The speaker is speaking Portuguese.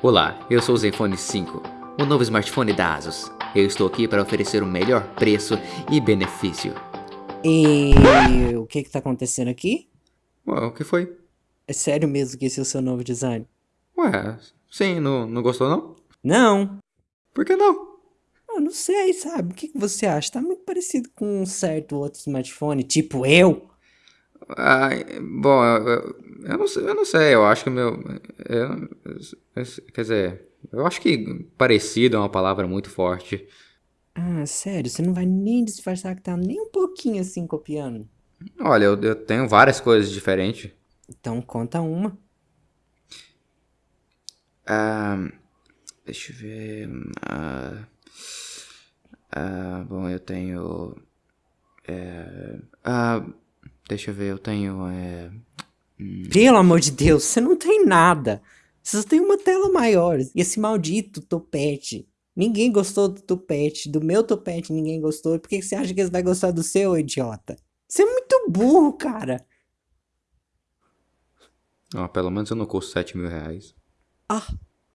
Olá, eu sou o Zenfone 5, o novo smartphone da ASUS. Eu estou aqui para oferecer o melhor preço e benefício. E o que que tá acontecendo aqui? Ué, o que foi? É sério mesmo que esse é o seu novo design? Ué, sim, não, não gostou não? Não. Por que não? Eu não sei, sabe? O que que você acha? Tá muito parecido com um certo outro smartphone, tipo eu. Ah, bom, eu, eu, não sei, eu não sei, eu acho que o meu... eu- eu- quer dizer, eu acho que parecido é uma palavra muito forte. Ah, sério? Você não vai nem disfarçar que tá nem um pouquinho assim copiando? Olha, eu, eu tenho várias coisas diferentes. Então conta uma. Ah, deixa eu ver. Ah, ah, bom, eu tenho. é, ah, deixa eu ver, eu tenho. é, Pelo amor de Deus, você não tem nada. Você só tem uma tela maior. E esse maldito topete. Ninguém gostou do topete. Do meu topete ninguém gostou. Por que você acha que eles vão gostar do seu, idiota? Você é muito burro, cara. ó, pelo menos eu não custo 7 mil reais. Ah,